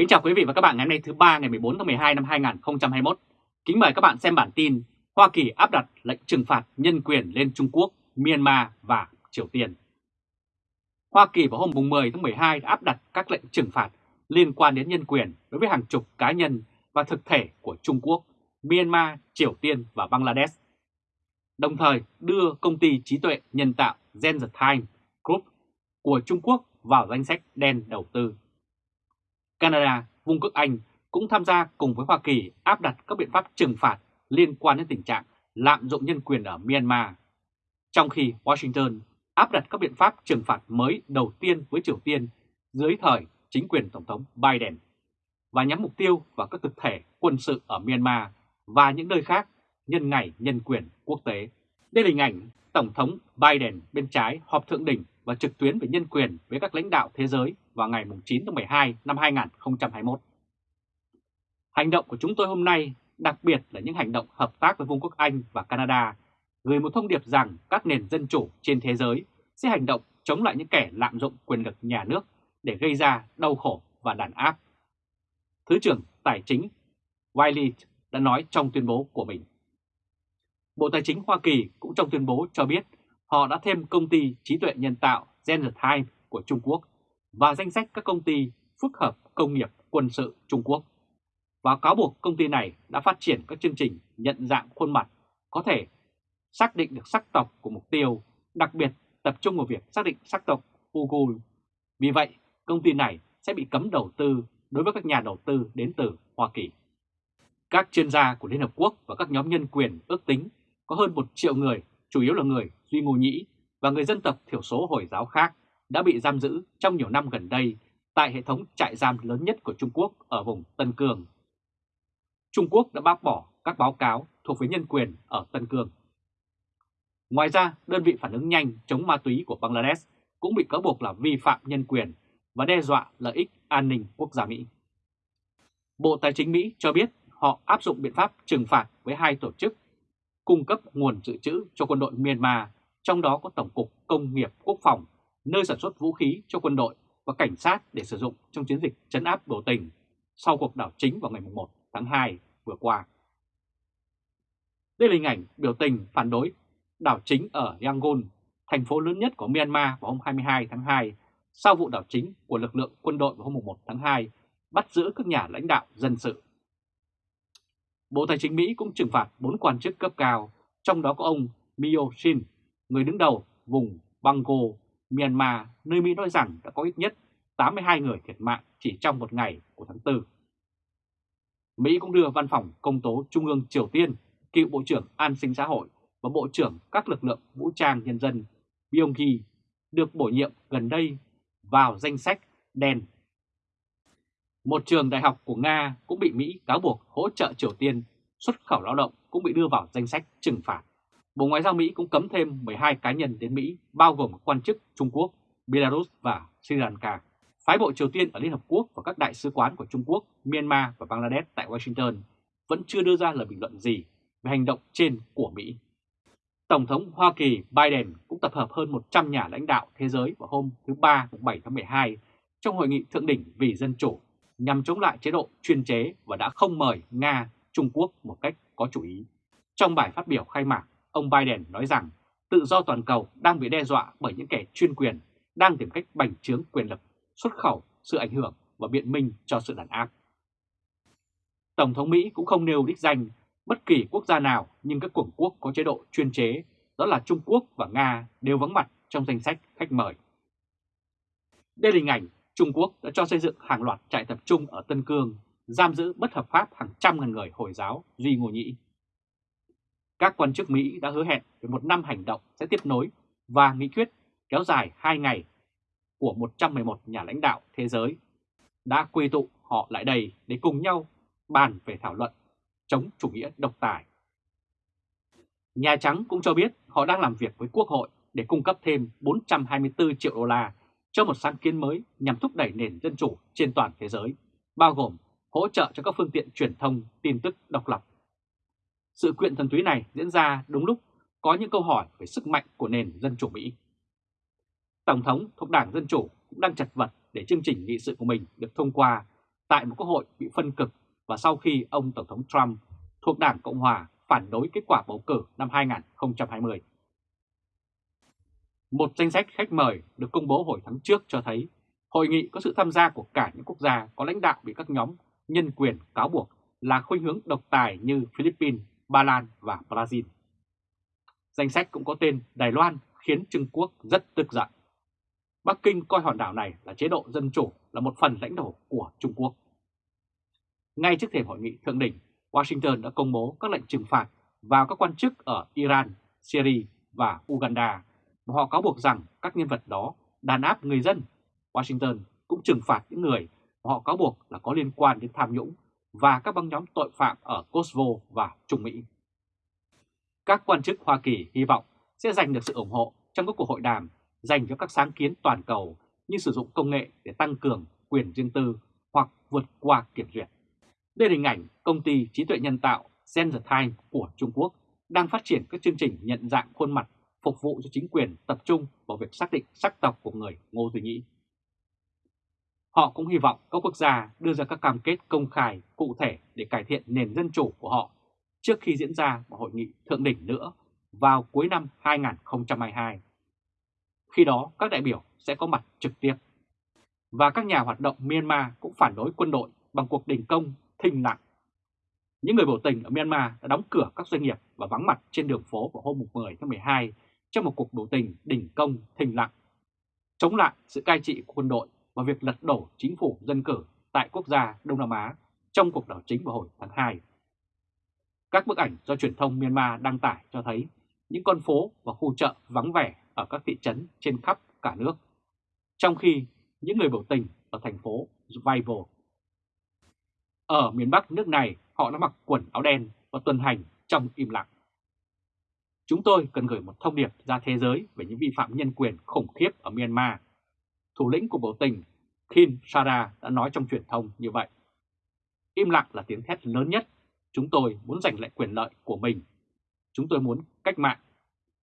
Kính chào quý vị và các bạn ngày hôm nay thứ ba ngày 14 tháng 12 năm 2021. Kính mời các bạn xem bản tin Hoa Kỳ áp đặt lệnh trừng phạt nhân quyền lên Trung Quốc, Myanmar và Triều Tiên. Hoa Kỳ vào hôm 10 tháng 12 đã áp đặt các lệnh trừng phạt liên quan đến nhân quyền đối với hàng chục cá nhân và thực thể của Trung Quốc, Myanmar, Triều Tiên và Bangladesh. Đồng thời đưa công ty trí tuệ nhân tạo Gen The Time Group của Trung Quốc vào danh sách đen đầu tư. Canada, Vương quốc Anh cũng tham gia cùng với Hoa Kỳ áp đặt các biện pháp trừng phạt liên quan đến tình trạng lạm dụng nhân quyền ở Myanmar, trong khi Washington áp đặt các biện pháp trừng phạt mới đầu tiên với Triều Tiên dưới thời chính quyền Tổng thống Biden và nhắm mục tiêu vào các thực thể quân sự ở Myanmar và những nơi khác nhân ngày nhân quyền quốc tế. Đây là hình ảnh Tổng thống Biden bên trái họp thượng đỉnh và trực tuyến về nhân quyền với các lãnh đạo thế giới vào ngày 9 tháng 12 năm 2021. Hành động của chúng tôi hôm nay, đặc biệt là những hành động hợp tác với Vương quốc Anh và Canada, gửi một thông điệp rằng các nền dân chủ trên thế giới sẽ hành động chống lại những kẻ lạm dụng quyền lực nhà nước để gây ra đau khổ và đàn áp. Thứ trưởng Tài chính Wiley đã nói trong tuyên bố của mình. Bộ Tài chính Hoa Kỳ cũng trong tuyên bố cho biết họ đã thêm công ty trí tuệ nhân tạo Genotime của Trung Quốc và danh sách các công ty phức hợp công nghiệp quân sự Trung Quốc và cáo buộc công ty này đã phát triển các chương trình nhận dạng khuôn mặt có thể xác định được sắc tộc của mục tiêu, đặc biệt tập trung vào việc xác định sắc tộc Uyghur. Vì vậy, công ty này sẽ bị cấm đầu tư đối với các nhà đầu tư đến từ Hoa Kỳ. Các chuyên gia của Liên Hợp Quốc và các nhóm nhân quyền ước tính có hơn một triệu người, chủ yếu là người Duy Ngô Nhĩ và người dân tộc thiểu số Hồi giáo khác đã bị giam giữ trong nhiều năm gần đây tại hệ thống trại giam lớn nhất của Trung Quốc ở vùng Tân Cương. Trung Quốc đã bác bỏ các báo cáo thuộc về nhân quyền ở Tân Cương. Ngoài ra, đơn vị phản ứng nhanh chống ma túy của Bangladesh cũng bị cáo buộc là vi phạm nhân quyền và đe dọa lợi ích an ninh quốc gia Mỹ. Bộ Tài chính Mỹ cho biết họ áp dụng biện pháp trừng phạt với hai tổ chức cung cấp nguồn dự trữ cho quân đội Myanmar, trong đó có Tổng cục Công nghiệp Quốc phòng, nơi sản xuất vũ khí cho quân đội và cảnh sát để sử dụng trong chiến dịch chấn áp biểu tình sau cuộc đảo chính vào ngày 1 tháng 2 vừa qua. Đây là hình ảnh biểu tình phản đối đảo chính ở Yangon, thành phố lớn nhất của Myanmar vào hôm 22 tháng 2, sau vụ đảo chính của lực lượng quân đội vào hôm 1 tháng 2, bắt giữ các nhà lãnh đạo dân sự. Bộ Tài chính Mỹ cũng trừng phạt 4 quan chức cấp cao, trong đó có ông Mio Shin, người đứng đầu vùng Bango, Myanmar, nơi Mỹ nói rằng đã có ít nhất 82 người thiệt mạng chỉ trong một ngày của tháng 4. Mỹ cũng đưa Văn phòng Công tố Trung ương Triều Tiên, cựu Bộ trưởng An sinh xã hội và Bộ trưởng các lực lượng vũ trang nhân dân Byung Hee được bổ nhiệm gần đây vào danh sách đen. Một trường đại học của Nga cũng bị Mỹ cáo buộc hỗ trợ Triều Tiên xuất khẩu lao động cũng bị đưa vào danh sách trừng phạt. Bộ Ngoại giao Mỹ cũng cấm thêm 12 cá nhân đến Mỹ, bao gồm quan chức Trung Quốc, Belarus và Sri Lanka. Phái bộ Triều Tiên ở Liên Hợp Quốc và các đại sứ quán của Trung Quốc, Myanmar và Bangladesh tại Washington vẫn chưa đưa ra lời bình luận gì về hành động trên của Mỹ. Tổng thống Hoa Kỳ Biden cũng tập hợp hơn 100 nhà lãnh đạo thế giới vào hôm thứ Ba 7 tháng 12 trong hội nghị thượng đỉnh vì dân chủ nhằm chống lại chế độ chuyên chế và đã không mời Nga, Trung Quốc một cách có chủ ý. Trong bài phát biểu khai mạc, ông Biden nói rằng tự do toàn cầu đang bị đe dọa bởi những kẻ chuyên quyền đang tìm cách bành trướng quyền lực, xuất khẩu sự ảnh hưởng và biện minh cho sự đàn áp. Tổng thống Mỹ cũng không nêu đích danh bất kỳ quốc gia nào nhưng các cường quốc có chế độ chuyên chế, đó là Trung Quốc và Nga đều vắng mặt trong danh sách khách mời. Đây là hình ảnh Trung Quốc đã cho xây dựng hàng loạt trại tập trung ở Tân Cương, giam giữ bất hợp pháp hàng trăm ngàn người Hồi giáo Duy Ngô Nhĩ. Các quan chức Mỹ đã hứa hẹn về một năm hành động sẽ tiếp nối và nghị quyết kéo dài 2 ngày của 111 nhà lãnh đạo thế giới đã quy tụ họ lại đây để cùng nhau bàn về thảo luận chống chủ nghĩa độc tài. Nhà Trắng cũng cho biết họ đang làm việc với Quốc hội để cung cấp thêm 424 triệu đô la cho một sáng kiến mới nhằm thúc đẩy nền dân chủ trên toàn thế giới, bao gồm hỗ trợ cho các phương tiện truyền thông tin tức độc lập. Sự kiện thần túy này diễn ra đúng lúc có những câu hỏi về sức mạnh của nền dân chủ Mỹ. Tổng thống thuộc Đảng Dân Chủ cũng đang chật vật để chương trình nghị sự của mình được thông qua tại một quốc hội bị phân cực và sau khi ông Tổng thống Trump thuộc Đảng Cộng Hòa phản đối kết quả bầu cử năm 2020. Một danh sách khách mời được công bố hồi tháng trước cho thấy hội nghị có sự tham gia của cả những quốc gia có lãnh đạo bị các nhóm nhân quyền cáo buộc là khuynh hướng độc tài như Philippines, Ba Lan và Brazil. Danh sách cũng có tên Đài Loan khiến Trung Quốc rất tức giận. Bắc Kinh coi hòn đảo này là chế độ dân chủ là một phần lãnh thổ của Trung Quốc. Ngay trước thềm hội nghị thượng đỉnh, Washington đã công bố các lệnh trừng phạt vào các quan chức ở Iran, Syria và Uganda mà họ cáo buộc rằng các nhân vật đó đàn áp người dân. Washington cũng trừng phạt những người mà họ cáo buộc là có liên quan đến tham nhũng và các băng nhóm tội phạm ở Kosovo và Trung Mỹ. Các quan chức Hoa Kỳ hy vọng sẽ giành được sự ủng hộ trong các cuộc hội đàm dành cho các sáng kiến toàn cầu như sử dụng công nghệ để tăng cường quyền riêng tư hoặc vượt qua kiểm duyệt. Đây là hình ảnh công ty trí tuệ nhân tạo Zenzetime của Trung Quốc đang phát triển các chương trình nhận dạng khuôn mặt phục vụ cho chính quyền tập trung vào việc xác định sắc tộc của người Ngô Duy Nhĩ. Họ cũng hy vọng các quốc gia đưa ra các cam kết công khai cụ thể để cải thiện nền dân chủ của họ trước khi diễn ra một hội nghị thượng đỉnh nữa vào cuối năm 2022. Khi đó các đại biểu sẽ có mặt trực tiếp. Và các nhà hoạt động Myanmar cũng phản đối quân đội bằng cuộc đình công thinh lặng. Những người biểu tình ở Myanmar đã đóng cửa các doanh nghiệp và vắng mặt trên đường phố vào hôm 10 tháng 12 trong một cuộc biểu tình đình công thinh lặng, chống lại sự cai trị của quân đội và việc lật đổ chính phủ dân cử tại quốc gia Đông Nam Á trong cuộc đảo chính vào hồi tháng 2. Các bức ảnh do truyền thông Myanmar đăng tải cho thấy những con phố và khu chợ vắng vẻ ở các thị trấn trên khắp cả nước, trong khi những người biểu tình ở thành phố Vival. Ở miền Bắc nước này, họ đã mặc quần áo đen và tuần hành trong im lặng. Chúng tôi cần gửi một thông điệp ra thế giới về những vi phạm nhân quyền khủng khiếp ở Myanmar. Thủ lĩnh của biểu tình Kim Sara đã nói trong truyền thông như vậy. Im lặng là tiếng thét lớn nhất. Chúng tôi muốn giành lại quyền lợi của mình. Chúng tôi muốn cách mạng.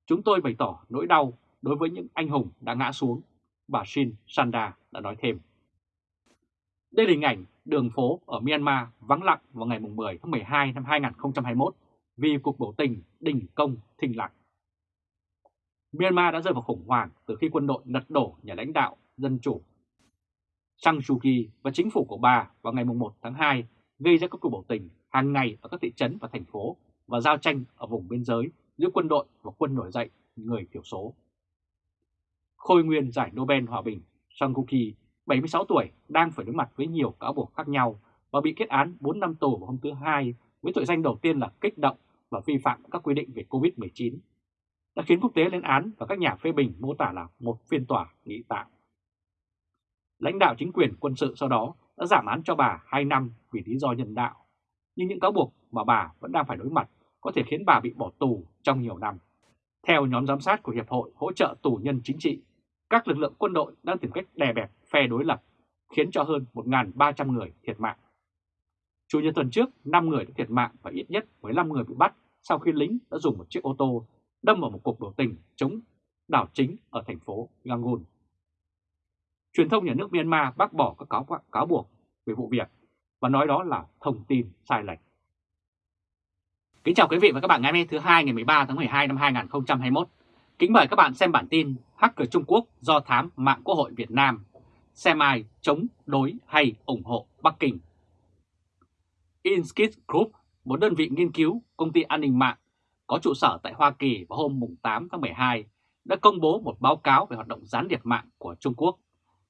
Chúng tôi bày tỏ nỗi đau đối với những anh hùng đã ngã xuống, bà Shin Sanda đã nói thêm. Đây là hình ảnh đường phố ở Myanmar vắng lặng vào ngày 10 tháng 12 năm 2021 vì cuộc biểu tình đình công thình lặng. Myanmar đã rơi vào khủng hoảng từ khi quân đội lật đổ nhà lãnh đạo dân chủ Sang Suu Kyi và chính phủ của bà vào ngày 1 tháng 2 gây ra các cuộc biểu tình hàng ngày ở các thị trấn và thành phố và giao tranh ở vùng biên giới giữa quân đội và quân nổi dậy người thiểu số. Khôi nguyên giải Nobel Hòa bình Sang Suu Kyi, 76 tuổi, đang phải đối mặt với nhiều cáo buộc khác nhau và bị kết án 4 năm tù vào hôm thứ Hai với tội danh đầu tiên là kích động và vi phạm các quy định về COVID-19, đã khiến quốc tế lên án và các nhà phê bình mô tả là một phiên tòa nghị tạm. Lãnh đạo chính quyền quân sự sau đó đã giảm án cho bà 2 năm vì lý do nhân đạo, nhưng những cáo buộc mà bà vẫn đang phải đối mặt có thể khiến bà bị bỏ tù trong nhiều năm. Theo nhóm giám sát của Hiệp hội hỗ trợ tù nhân chính trị, các lực lượng quân đội đang tìm cách đè bẹp phe đối lập, khiến cho hơn 1.300 người thiệt mạng. Chủ nhật tuần trước, 5 người đã thiệt mạng và ít nhất 15 người bị bắt sau khi lính đã dùng một chiếc ô tô đâm vào một cuộc biểu tình chống đảo chính ở thành phố Yangon. Truyền thông nhà nước Myanmar bác bỏ các cáo, cáo buộc về vụ việc và nói đó là thông tin sai lệch. Kính chào quý vị và các bạn ngày hôm nay thứ hai ngày 13 tháng 12 năm 2021. Kính mời các bạn xem bản tin Hacker Trung Quốc do thám mạng Quốc hội Việt Nam. Xem ai chống đối hay ủng hộ Bắc Kinh. Inskit Group, một đơn vị nghiên cứu công ty an ninh mạng có trụ sở tại Hoa Kỳ vào hôm 8 tháng 12, đã công bố một báo cáo về hoạt động gián điệp mạng của Trung Quốc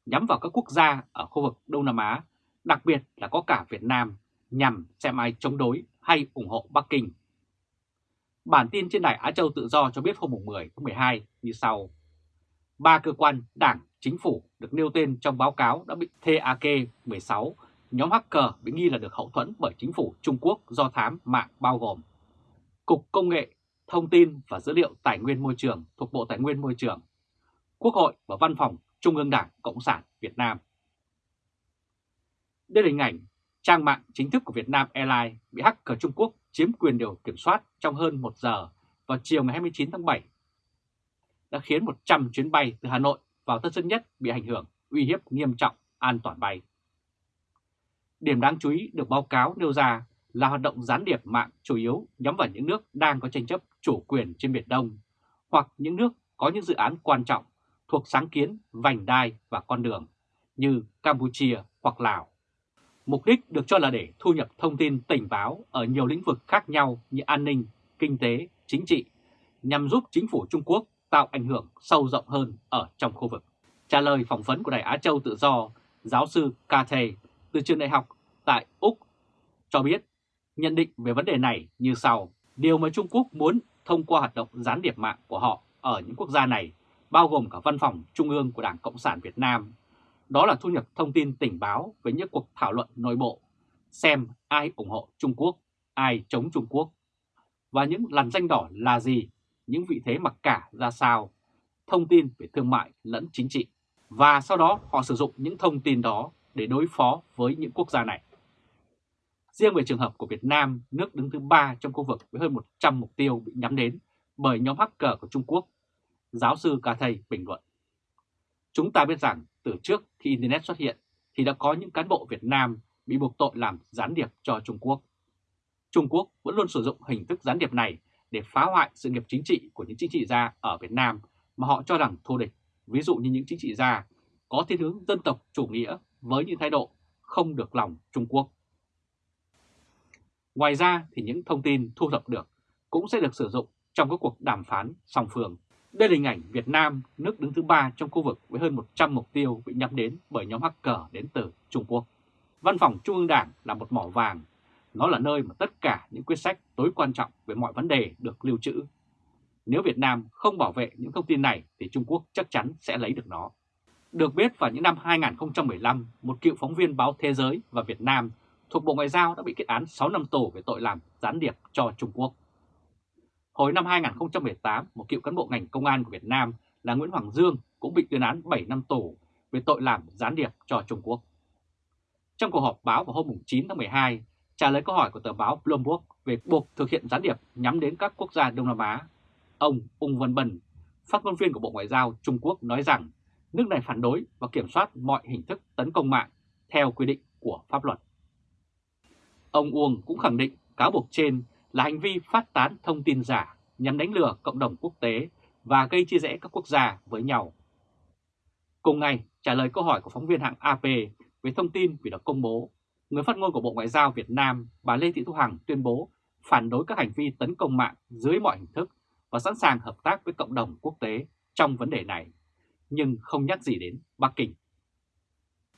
nhắm vào các quốc gia ở khu vực Đông Nam Á, đặc biệt là có cả Việt Nam, nhằm xem ai chống đối hay ủng hộ Bắc Kinh. Bản tin trên đài Á Châu Tự Do cho biết hôm 10 tháng 12 như sau. Ba cơ quan đảng, chính phủ được nêu tên trong báo cáo đã bị TAK-16, nhóm hacker bị nghi là được hậu thuẫn bởi chính phủ Trung Quốc do thám mạng bao gồm Cục Công nghệ, Thông tin và Dữ liệu Tài nguyên Môi trường thuộc Bộ Tài nguyên Môi trường, Quốc hội và Văn phòng Trung ương Đảng Cộng sản Việt Nam. Đây là hình ảnh trang mạng chính thức của Việt Nam Airlines bị hacker Trung Quốc chiếm quyền điều kiểm soát trong hơn 1 giờ vào chiều ngày 29 tháng 7 đã khiến 100 chuyến bay từ Hà Nội vào Tân Sơn Nhất bị ảnh hưởng, uy hiếp nghiêm trọng an toàn bay. Điểm đáng chú ý được báo cáo nêu ra là hoạt động gián điệp mạng chủ yếu nhắm vào những nước đang có tranh chấp chủ quyền trên Biển Đông hoặc những nước có những dự án quan trọng thuộc sáng kiến, vành đai và con đường như Campuchia hoặc Lào. Mục đích được cho là để thu nhập thông tin tình báo ở nhiều lĩnh vực khác nhau như an ninh, kinh tế, chính trị, nhằm giúp chính phủ Trung Quốc tạo ảnh hưởng sâu rộng hơn ở trong khu vực. Trả lời phỏng vấn của Đài Á Châu Tự Do, giáo sư Kate từ trường đại học tại Úc cho biết nhận định về vấn đề này như sau. Điều mà Trung Quốc muốn thông qua hoạt động gián điệp mạng của họ ở những quốc gia này, bao gồm cả văn phòng trung ương của Đảng Cộng sản Việt Nam, đó là thu nhập thông tin tình báo với những cuộc thảo luận nội bộ, xem ai ủng hộ Trung Quốc, ai chống Trung Quốc, và những làn danh đỏ là gì, những vị thế mặc cả ra sao, thông tin về thương mại lẫn chính trị. Và sau đó họ sử dụng những thông tin đó để đối phó với những quốc gia này. Riêng về trường hợp của Việt Nam, nước đứng thứ ba trong khu vực với hơn 100 mục tiêu bị nhắm đến bởi nhóm hacker của Trung Quốc, giáo sư Ca Thầy bình luận. Chúng ta biết rằng từ trước khi Internet xuất hiện thì đã có những cán bộ Việt Nam bị buộc tội làm gián điệp cho Trung Quốc. Trung Quốc vẫn luôn sử dụng hình thức gián điệp này để phá hoại sự nghiệp chính trị của những chính trị gia ở Việt Nam mà họ cho rằng thù địch, ví dụ như những chính trị gia có thiên hướng dân tộc chủ nghĩa với những thái độ không được lòng Trung Quốc. Ngoài ra thì những thông tin thu thập được cũng sẽ được sử dụng trong các cuộc đàm phán song phương. Đây là hình ảnh Việt Nam, nước đứng thứ ba trong khu vực với hơn 100 mục tiêu bị nhắm đến bởi nhóm hacker đến từ Trung Quốc. Văn phòng Trung ương Đảng là một mỏ vàng, nó là nơi mà tất cả những quyết sách tối quan trọng về mọi vấn đề được lưu trữ. Nếu Việt Nam không bảo vệ những thông tin này thì Trung Quốc chắc chắn sẽ lấy được nó. Được biết vào những năm 2015, một cựu phóng viên báo Thế giới và Việt Nam thuộc Bộ Ngoại giao đã bị kết án 6 năm tù về tội làm gián điệp cho Trung Quốc. Hồi năm 2018, một cựu cán bộ ngành công an của Việt Nam là Nguyễn Hoàng Dương cũng bị tuyên án 7 năm tù về tội làm gián điệp cho Trung Quốc. Trong cuộc họp báo vào hôm 9 tháng 12, trả lời câu hỏi của tờ báo Bloomberg về buộc thực hiện gián điệp nhắm đến các quốc gia Đông Nam Á, ông Ung Văn Bân, phát ngôn viên của Bộ Ngoại giao Trung Quốc nói rằng nước này phản đối và kiểm soát mọi hình thức tấn công mạng theo quy định của pháp luật. Ông Uông cũng khẳng định cáo buộc trên là hành vi phát tán thông tin giả nhằm đánh lừa cộng đồng quốc tế và gây chia rẽ các quốc gia với nhau. Cùng ngày, trả lời câu hỏi của phóng viên hãng AP về thông tin vì được công bố, người phát ngôn của Bộ Ngoại giao Việt Nam bà Lê Thị Thu Hằng tuyên bố phản đối các hành vi tấn công mạng dưới mọi hình thức và sẵn sàng hợp tác với cộng đồng quốc tế trong vấn đề này, nhưng không nhắc gì đến Bắc Kinh.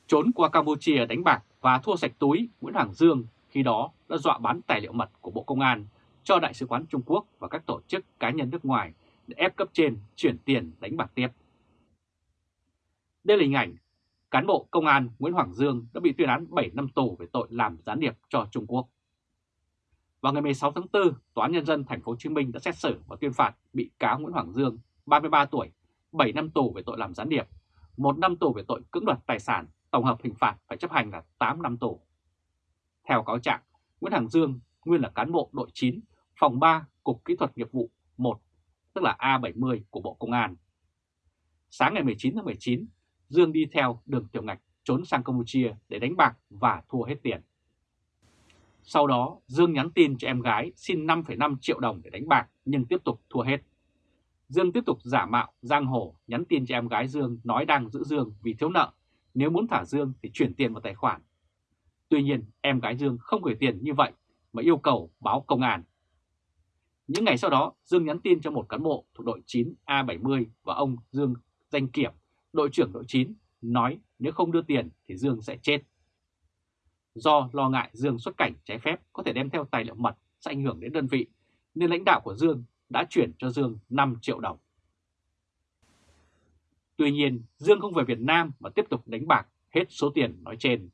Trốn qua Campuchia đánh bạc và thua sạch túi, Nguyễn Hoàng Dương khi đó đã dọa bán tài liệu mật của Bộ Công an cho Đại sứ quán Trung Quốc và các tổ chức cá nhân nước ngoài để ép cấp trên chuyển tiền đánh bạc tiếp. Đây là hình ảnh cán bộ công an Nguyễn Hoàng Dương đã bị tuyên án 7 năm tù về tội làm gián điệp cho Trung Quốc. Vào ngày 16 tháng 4, Tòa án Nhân dân Thành phố Hồ Chí Minh đã xét xử và tuyên phạt bị cáo Nguyễn Hoàng Dương, 33 tuổi, 7 năm tù về tội làm gián điệp, 1 năm tù về tội cưỡng đoạt tài sản, tổng hợp hình phạt phải chấp hành là 8 năm tù. Theo cáo trạng, Nguyễn Hoàng Dương nguyên là cán bộ đội 9, phòng 3, Cục Kỹ thuật Nghiệp vụ 1, tức là A70 của Bộ Công an. Sáng ngày 19 tháng 19, Dương đi theo đường tiểu ngạch trốn sang Campuchia để đánh bạc và thua hết tiền. Sau đó, Dương nhắn tin cho em gái xin 5,5 triệu đồng để đánh bạc nhưng tiếp tục thua hết. Dương tiếp tục giả mạo giang hồ nhắn tin cho em gái Dương nói đang giữ Dương vì thiếu nợ. Nếu muốn thả Dương thì chuyển tiền vào tài khoản. Tuy nhiên, em gái Dương không gửi tiền như vậy mà yêu cầu báo công an. Những ngày sau đó, Dương nhắn tin cho một cán bộ thuộc đội 9 A70 và ông Dương Danh Kiểm, đội trưởng đội 9, nói nếu không đưa tiền thì Dương sẽ chết. Do lo ngại Dương xuất cảnh trái phép có thể đem theo tài liệu mật sẽ ảnh hưởng đến đơn vị, nên lãnh đạo của Dương đã chuyển cho Dương 5 triệu đồng. Tuy nhiên, Dương không về Việt Nam mà tiếp tục đánh bạc hết số tiền nói trên.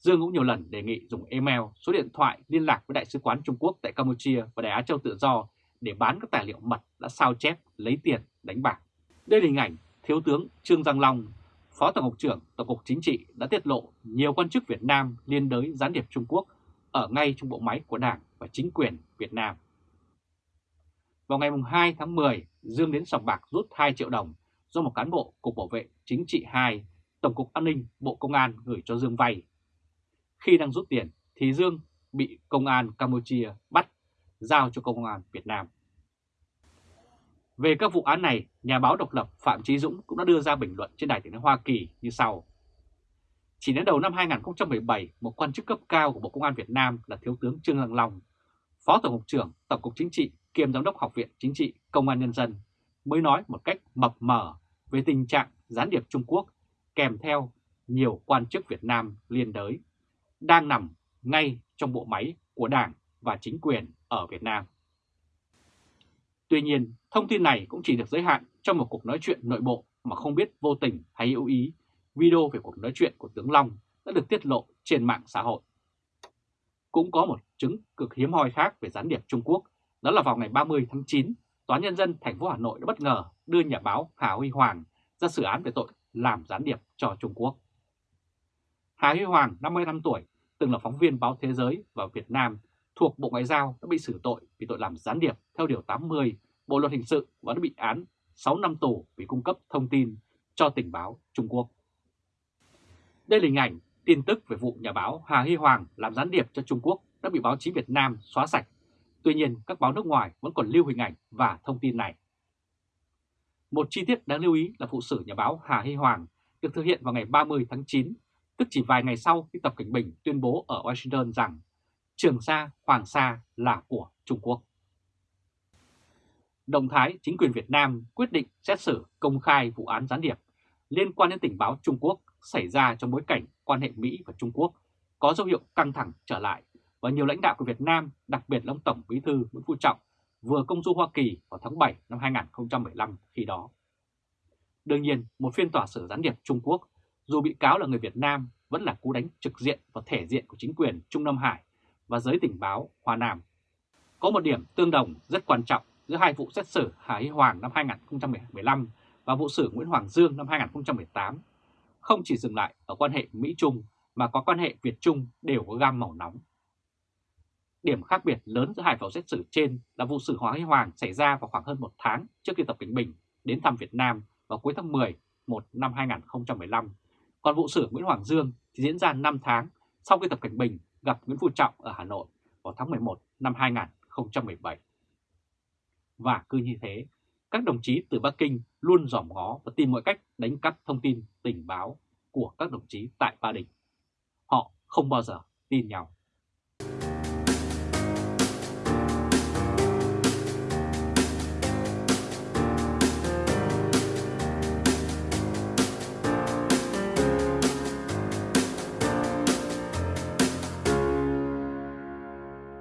Dương cũng nhiều lần đề nghị dùng email, số điện thoại liên lạc với Đại sứ quán Trung Quốc tại Campuchia và Đài Á Châu Tự Do để bán các tài liệu mật đã sao chép lấy tiền đánh bạc. Đây là hình ảnh Thiếu tướng Trương Giang Long, Phó Tổng cục trưởng Tổng cục Chính trị đã tiết lộ nhiều quan chức Việt Nam liên đới gián điệp Trung Quốc ở ngay trong bộ máy của Đảng và chính quyền Việt Nam. Vào ngày 2 tháng 10, Dương đến sòng bạc rút 2 triệu đồng do một cán bộ Cục Bảo vệ Chính trị 2, Tổng cục An ninh Bộ Công an gửi cho Dương vay khi đang rút tiền thì Dương bị công an Campuchia bắt, giao cho công an Việt Nam. Về các vụ án này, nhà báo độc lập Phạm Trí Dũng cũng đã đưa ra bình luận trên đài tiếng nói Hoa Kỳ như sau. Chỉ đến đầu năm 2017, một quan chức cấp cao của Bộ Công an Việt Nam là Thiếu tướng Trương Lăng Long, Phó Tổng cục trưởng Tổng cục Chính trị kiêm Giám đốc Học viện Chính trị Công an Nhân dân mới nói một cách mập mờ về tình trạng gián điệp Trung Quốc kèm theo nhiều quan chức Việt Nam liên đới đang nằm ngay trong bộ máy của Đảng và chính quyền ở Việt Nam. Tuy nhiên, thông tin này cũng chỉ được giới hạn trong một cuộc nói chuyện nội bộ mà không biết vô tình hay hữu ý, video về cuộc nói chuyện của tướng Long đã được tiết lộ trên mạng xã hội. Cũng có một chứng cực hiếm hoi khác về gián điệp Trung Quốc, đó là vào ngày 30 tháng 9, Tòa Nhân dân thành phố Hà Nội đã bất ngờ đưa nhà báo Hà Huy Hoàng ra xử án về tội làm gián điệp cho Trung Quốc. Hà Huy Hoàng, 55 tuổi, từng là phóng viên báo Thế giới và Việt Nam thuộc Bộ Ngoại giao đã bị xử tội vì tội làm gián điệp theo Điều 80 Bộ Luật Hình sự và đã bị án 6 năm tù vì cung cấp thông tin cho tình báo Trung Quốc. Đây là hình ảnh tin tức về vụ nhà báo Hà Huy Hoàng làm gián điệp cho Trung Quốc đã bị báo chí Việt Nam xóa sạch. Tuy nhiên, các báo nước ngoài vẫn còn lưu hình ảnh và thông tin này. Một chi tiết đáng lưu ý là vụ xử nhà báo Hà Huy Hoàng được thực hiện vào ngày 30 tháng 9, tức chỉ vài ngày sau khi Tập Cảnh Bình tuyên bố ở Washington rằng Trường Sa, Hoàng Sa là của Trung Quốc. Động thái chính quyền Việt Nam quyết định xét xử công khai vụ án gián điệp liên quan đến tình báo Trung Quốc xảy ra trong bối cảnh quan hệ Mỹ và Trung Quốc có dấu hiệu căng thẳng trở lại và nhiều lãnh đạo của Việt Nam, đặc biệt là ông Tổng Bí thư Nguyễn Phú Trọng, vừa công du Hoa Kỳ vào tháng 7 năm 2015 khi đó. Đương nhiên, một phiên tòa xử gián điệp Trung Quốc, dù bị cáo là người Việt Nam, vẫn là cú đánh trực diện vào thể diện của chính quyền Trung Nam Hải và giới tình báo Hoa Nam. Có một điểm tương đồng rất quan trọng giữa hai vụ xét xử Hà Hy Hoàng năm 2015 và vụ xử Nguyễn Hoàng Dương năm 2018 không chỉ dừng lại ở quan hệ Mỹ-Trung mà có quan hệ Việt-Trung đều có gam màu nóng. Điểm khác biệt lớn giữa hai vụ xét xử trên là vụ xử Hoàng Hy Hoàng xảy ra vào khoảng hơn một tháng trước khi Tập Cảnh Bình đến thăm Việt Nam vào cuối tháng 10 1 năm 2015. Còn vụ xử Nguyễn Hoàng Dương thì diễn ra 5 tháng sau khi Tập Cảnh Bình gặp Nguyễn Phú Trọng ở Hà Nội vào tháng 11 năm 2017. Và cứ như thế, các đồng chí từ Bắc Kinh luôn dòm ngó và tìm mọi cách đánh cắp thông tin tình báo của các đồng chí tại Ba Đình. Họ không bao giờ tin nhau.